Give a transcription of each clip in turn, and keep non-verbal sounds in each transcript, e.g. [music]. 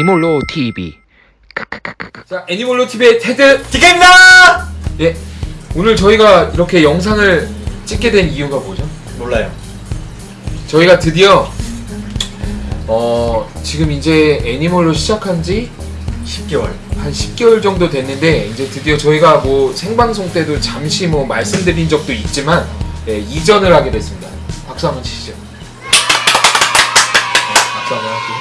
애니몰로 TV 자, 애니멀로 TV의 테드 디카입니다! 예. 오늘 저희가 이렇게 영상을 찍게 된 이유가 뭐죠? 몰라요. 저희가 드디어 어, 지금 이제 애니멀로 시작한 지 10개월. 한 10개월 정도 됐는데 이제 드디어 저희가 뭐 생방송 때도 잠시 뭐 말씀드린 적도 있지만 예, 이전을 하게 됐습니다. 박수 한번 치시죠. 네, 박수 한번 할게요.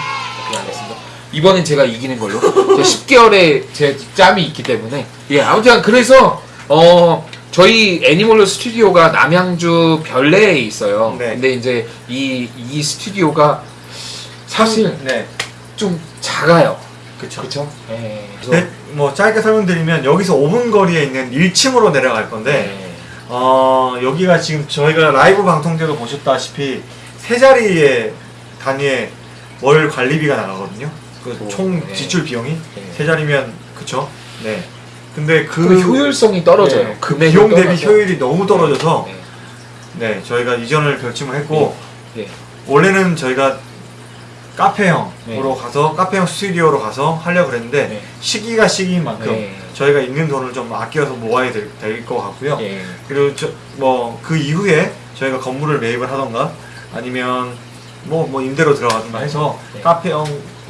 오케이 알겠습니다. 이번엔 제가 이기는 걸로. 제 10개월에 제 짬이 있기 때문에 예 아무튼 그래서 어 저희 애니멀로 스튜디오가 남양주 별내에 있어요. 네. 근데 이제 이 이 스튜디오가 사실 네. 좀 작아요. 그렇죠? 예. 그래서 네, 뭐 짧게 설명드리면 여기서 5분 거리에 있는 1층으로 내려갈 건데 네. 어, 여기가 지금 저희가 라이브 방송 때도 보셨다시피 세 자리의 단위의 월 관리비가 나가거든요. 그 오, 총 네. 지출 비용이 네. 세 자리면 그쵸? 네. 근데 그, 그 효율성이 떨어져요. 네, 그 비용 대비 떨어져. 효율이 너무 떨어져서 네. 네, 저희가 이전을 결심을 했고 네. 원래는 저희가 카페형으로 네. 가서 카페형 스튜디오로 가서 하려고 그랬는데 네. 시기가 시기인 만큼 네. 저희가 있는 돈을 좀 아껴서 모아야 될 것 같고요. 예. 그리고 뭐 그 이후에 저희가 건물을 매입을 하던가 아니면 뭐 뭐 임대로 들어가든가 해서 네. 카페형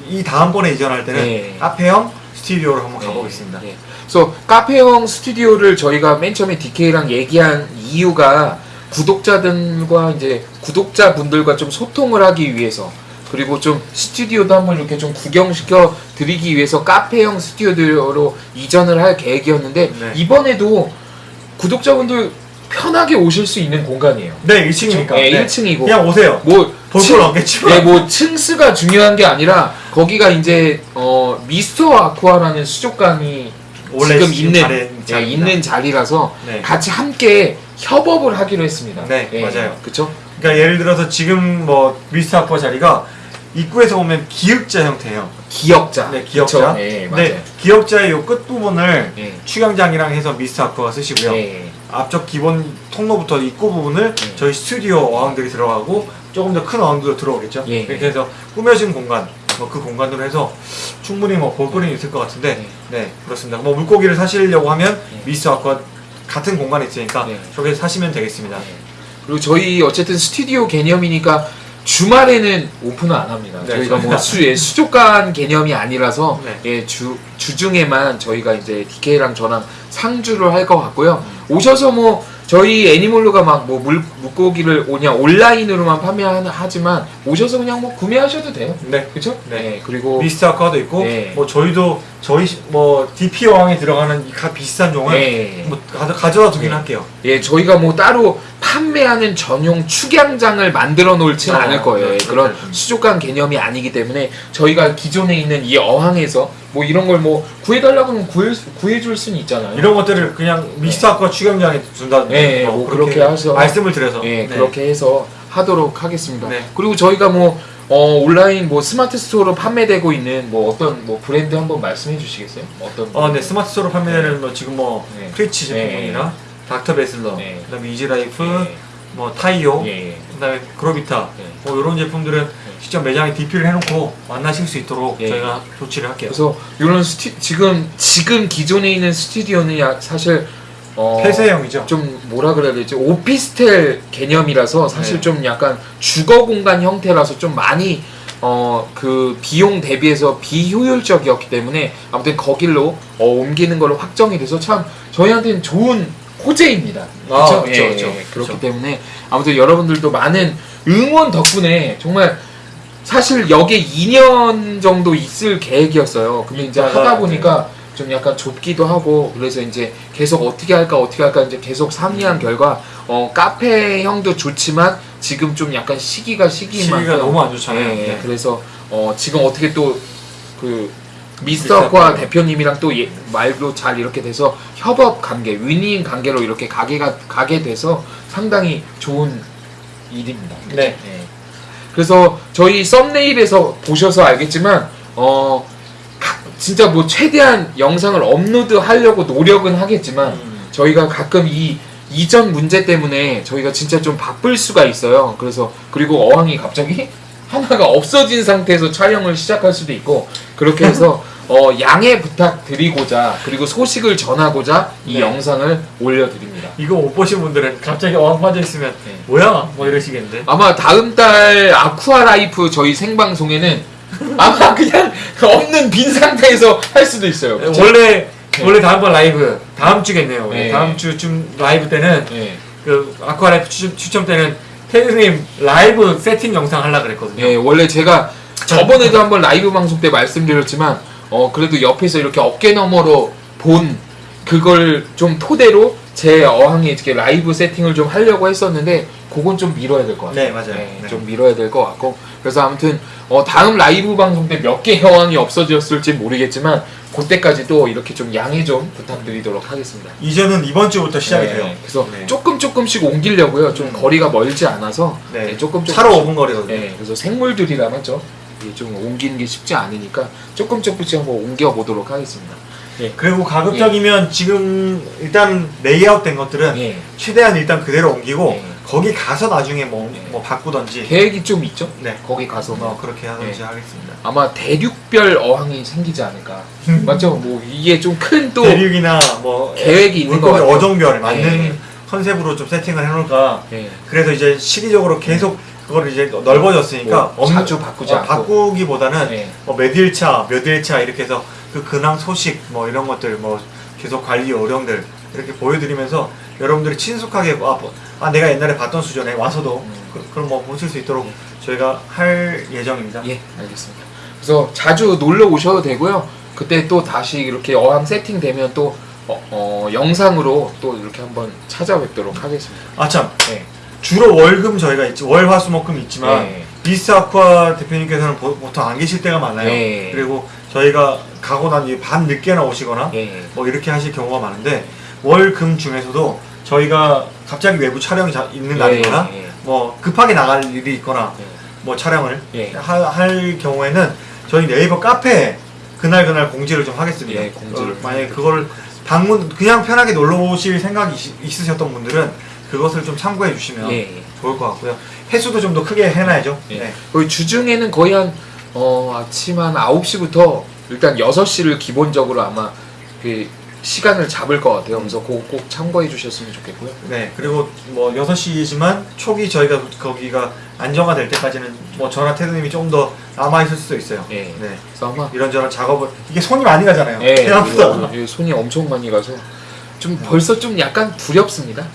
이 다음번에 이전할 때는 네. 카페형 스튜디오로 한번 가보겠습니다. 네. 그래서 카페형 스튜디오를 저희가 맨 처음에 DK랑 얘기한 이유가 구독자들과 이제 구독자분들과 좀 소통을 하기 위해서 그리고 좀 스튜디오도 한번 이렇게 좀 구경시켜 드리기 위해서 카페형 스튜디오로 이전을 할 계획이었는데 네. 이번에도 구독자분들 편하게 오실 수 있는 공간이에요. 네, 1층이니까. 네, 1층이고 그냥 오세요. 뭐 볼 층- 건 없겠지만. 네, 뭐 층수가 중요한 게 아니라 거기가 이제 어 미스터 아쿠아라는 수족관이 원래 지금 있는 예. 있는 자리라서 네. 같이 함께 협업을 하기로 했습니다. 네, 맞아요. 그렇죠? 그러니까 예를 들어서 지금 뭐 미스터 아쿠아 자리가 입구에서 보면 기역자 형태예요. 기역자. 네, 기역자. 예, 맞아요. 네, 기역자의 요 끝부분을 예. 축양장이랑 해서 미스터 아쿠아가 쓰시고요. 예. 앞쪽 기본 통로부터 입구 부분을 네. 저희 스튜디오 어항들이 들어가고 조금 더 큰 어항들도 들어오겠죠. 예. 이렇게 해서 꾸며진 공간, 뭐 그 공간으로 해서 충분히 뭐 볼거리는 있을 것 같은데, 네, 그렇습니다. 뭐 물고기를 사시려고 하면 네. 미스터 아쿠아 같은 공간에 있으니까 네. 저기 사시면 되겠습니다. 그리고 저희 어쨌든 스튜디오 개념이니까 주말에는 오픈을 안 합니다. 네, 저희가 뭐 수, 예, 수족관 개념이 아니라서 네. 예, 주, 주중에만 저희가 이제 DK랑 저랑 상주를 할 것 같고요. 음. 오셔서 뭐 저희 애니몰로가 막 뭐 물고기를 그냥 온라인으로만 판매하지만 오셔서 그냥 뭐 구매하셔도 돼요. 네. 그렇죠? 네. 그리고 미스터 아쿠아도 있고, 네. 뭐 저희도 저희 시- 뭐 DP 어항에 들어가는 이 가- 비슷한 종을 네. 뭐 가져, 가져다 두긴 네. 할게요. 예, 저희가 뭐 따로 판매하는 전용 축양장을 만들어 놓지는 어, 않을 거예요. 네, 그런 할 겁니다. 수족관 개념이 아니기 때문에 저희가 기존에 있는 이 어항에서 뭐 이런 걸 뭐 구해달라고 하면 구해, 구해줄 수는 있잖아요. 이런 것들을 그냥 미스터 아쿠아 축양장에 준다든지 네, 뭐 그렇게 하셔서- 말씀을 드려서 예, 네. 그렇게 해서 하도록 하겠습니다. 네. 그리고 저희가 뭐 어, 온라인 뭐 스마트 스토어로 판매되고 있는 뭐 어떤 뭐 브랜드 한번 말씀해 주시겠어요? 어떤 어, 네 스마트 스토어로 판매되는 뭐 지금 뭐 네. 프리치 네. 제품이나 닥터 베슬러, 네. 그다음에 이지라이프, 예, 뭐 타이오, 예, 예. 그다음에 그로비타, 네. 뭐 이런 제품들은 직접 매장에 DP를 해놓고 만나실 수 있도록 예. 저희가 조치를 할게요. 그래서 이런 스튜 지금 지금 기존에 있는 스튜디오는 야, 사실 어, 폐쇄형이죠. 좀 뭐라 그래야 되지 오피스텔 개념이라서 사실 네. 좀 약간 주거 공간 형태라서 좀 많이 어그 비용 대비해서 비효율적이었기 때문에 아무튼 거길로 어, 옮기는 걸로 확정이 돼서 참 저희한테는 좋은 호재입니다. 아? 그쵸, 예, 그쵸, 예, 그렇기 그쵸. 때문에 아무튼 여러분들도 많은 응원 덕분에 정말 사실 여기에 2년 정도 있을 계획이었어요. 근데 이제 있다가, 하다 보니까 좀 약간 좁기도 하고 그래서 이제 계속 어떻게 할까 어떻게 할까 이제 계속 상의한 음. 결과 어 카페형도 좋지만 지금 좀 약간 시기가 시기인 시기가 너무 안 좋잖아요. 예, 네. 그래서 어 지금 어떻게 또그 미스터 미스터 아쿠아 아쿠아. 대표님이랑 또 예, 말도 잘 이렇게 돼서 협업 관계, 위닝 관계로 이렇게 가게가 가게 돼서 상당히 좋은 일입니다. 네. 예. 그래서 저희 thumbnail에서 보셔서 알겠지만 어 가- 진짜 뭐 최대한 영상을 업로드 하려고 노력은 하겠지만 음. 저희가 가끔 이 이전 문제 때문에 저희가 진짜 좀 바쁠 수가 있어요. 그래서 그리고 어항이 갑자기 [laughs] 하나가 없어진 상태에서 촬영을 시작할 수도 있고 그렇게 해서 [laughs] 어, 양해 부탁드리고자 그리고 소식을 전하고자 이 네. 영상을 올려드립니다. 이거 못 보신 분들은 갑자기 어항 빠져 있으면 네. 뭐야 뭐 이러시겠는데. 아마 다음 달 아쿠아 라이프 저희 생방송에는 [laughs] 아마 그냥 없는 빈 상태에서 할 수도 있어요. 그쵸? 원래 원래 다음 번 라이브 다음 주겠네요. 네. 다음 주쯤 라이브 때는 예. 그 아쿠아 라이프 추첨, 추첨 때는 테드님 라이브 세팅 영상 하려 그랬거든요. 예, 원래 제가 저번에도 한번 라이브 방송 때 말씀드렸지만 어 그래도 옆에서 이렇게 어깨 너머로 본 그걸 좀 토대로 제 어항에 이렇게 라이브 세팅을 좀 하려고 했었는데 그건 좀 미뤄야 될 것 같아요. 네, 맞아요. 예, 네. 좀 미뤄야 될 것 같고 그래서 아무튼 어 다음 라이브 방송 때 몇개 어항이 없어졌을지 모르겠지만 그때까지 또 이렇게 좀 양해 좀 부탁드리도록 하겠습니다. 이제는 이번 주부터 시작이 네, 돼요. 그래서 네. 조금 조금씩 옮기려고요. 좀 음. 거리가 멀지 않아서 네. 네, 조금 조금 차로 5분 거리거든요. 네, 그래서 생물들이라 맞죠? 좀 옮기는 게 쉽지 않으니까 조금 조금씩 한번 옮겨 보도록 하겠습니다. 그리고 가급적이면 지금 일단 레이아웃 된 것들은 예, 최대한 일단 그대로 옮기고 네. 거기 가서 나중에 뭐, 네. 뭐 바꾸던지 계획이 좀 있죠? 네. 거기 가서 뭐 그렇게 하던지 네. 하겠습니다. 아마 대륙별 어항이 생기지 않을까. 맞죠? 뭐 이게 좀 큰 또 대륙이나 뭐 계획이 있는 같아요. 어종별에 맞는 네. 컨셉으로 좀 세팅을 해놓을까. 예, 그래서 이제 시기적으로 계속 그걸 이제 넓어졌으니까 뭐 자주 바꾸지 어. 바꾸기보다는 예. 뭐 몇일차, 몇일차 이렇게 해서 그 근황 소식 뭐 이런 것들 뭐 계속 관리 요령들 이렇게 보여드리면서 여러분들이 친숙하게 아, 뭐, 아 내가 옛날에 봤던 수준에 와서도 음. 그, 그럼 뭐 보실 수 있도록 저희가 할 예정입니다. 예, 알겠습니다. 그래서 자주 놀러 오셔도 되고요. 그때 또 다시 이렇게 어항 세팅되면 또 어, 어, 영상으로 또 이렇게 한번 찾아뵙도록 하겠습니다. 아 참 네. 주로 월금 저희가 있지 월화수목금 있지만 네. 비스 아쿠아 대표님께서는 보, 보통 안 계실 때가 많아요. 네. 그리고 저희가 가고 난 뒤에 밤 늦게나 오시거나 예. 뭐 이렇게 하실 경우가 많은데 월금 중에서도 저희가 갑자기 외부 촬영이 자- 있는 날이거나 예, 예. 뭐 급하게 나갈 일이 있거나 예. 뭐 촬영을 예. 하- 할 경우에는 저희 네이버 카페에 그날 그날 공지를 좀 하겠습니다. 예, 공지를. 어, 만약에 그걸 방문 그냥 편하게 놀러 오실 생각이 있- 있으셨던 분들은 그것을 좀 참고해 주시면 예, 예. 좋을 것 같고요. 횟수도 좀 더 크게 해놔야죠. 예. 네. 거의 주중에는 거의 한 어, 아침 한 9시부터 일단 6시를 기본적으로 아마 그 시간을 잡을 것 같아요. 그래서 그거 꼭 참고해 주셨으면 좋겠고요. 네, 그리고 뭐 6시지만 초기 저희가 거기가 안정화될 때까지는 뭐 저나 테드님이 좀 더 남아있을 수도 있어요. 예. 네. 그래서 아마 이런저런 작업을, 이게 손이 많이 가잖아요. 예, 생각보다. 이거- 이거 손이 엄청 많이 가서 좀 벌써 좀 약간 두렵습니다.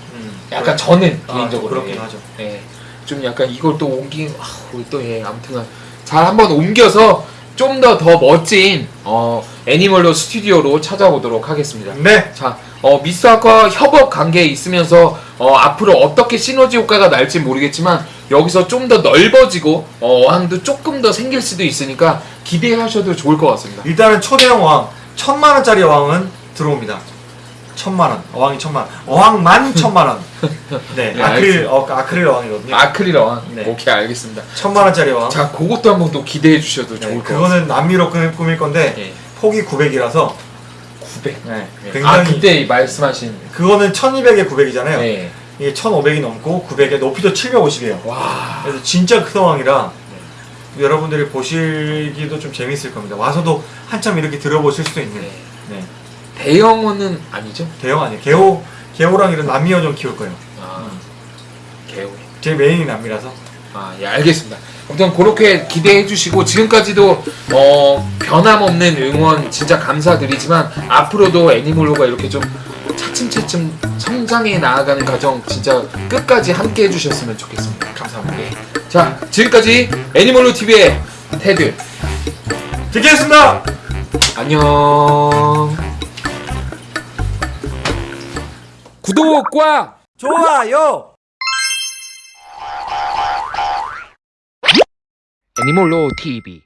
음, 약간 저는 아, 개인적으로 그렇긴 예. 하죠. 예. 좀 약간 이걸 또 옮기 아, 또 예, 아무튼 잘 한번 옮겨서 좀 더 더 멋진 어 애니멀로 스튜디오로 찾아오도록 하겠습니다. 네, 자, 어, 미스터과 협업 관계에 있으면서 어, 앞으로 어떻게 시너지 효과가 날지 모르겠지만 여기서 좀 더 넓어지고 어, 어항도 조금 더 생길 수도 있으니까 기대하셔도 좋을 것 같습니다. 일단은 초대형 어항, 천만 원짜리 어항은 들어옵니다. 천만 원, 어항이 천만 원, 어항만 [laughs] 천만 원. 네, 네, 아크릴, 어, 아크릴 어항이거든요. 아크릴 어항. 네. 오케이, 알겠습니다. 천만 원짜리 어항. 자, 그것도 한번 또 기대해 주셔도 네, 좋을 것 같습니다. 그거는 남미로 꾸밀, 건데 예. 폭이 900이라서 900. 네, 아, 굉장히 그때 말씀하신 그거는 1200에 900이잖아요. 네. 이게 1500이 넘고 900에 높이도 750이에요. 와. 그래서 진짜 큰 어항이라 여러분들이 보시기도 좀 재밌을 겁니다. 와서도 한참 이렇게 들어보실 수도 있는. 네. 네. 대형어는 아니죠? 대형 아니에요. 개호 개호랑 이런 남미어 좀 키울 거예요. 아. 개호. 제 메인이 남미라서. 아, 예, 알겠습니다. 아무튼 그렇게 기대해 주시고 지금까지도 어, 변함없는 응원 진짜 감사드리지만 앞으로도 애니몰로가 이렇게 좀 차츰차츰 성장해 나아가는 과정 진짜 끝까지 함께 해 주셨으면 좋겠습니다. 감사합니다. 예. 자, 지금까지 애니몰로 TV의 테드. 듣겠습니다. 안녕. 구독과 좋아요. 애니몰로 TV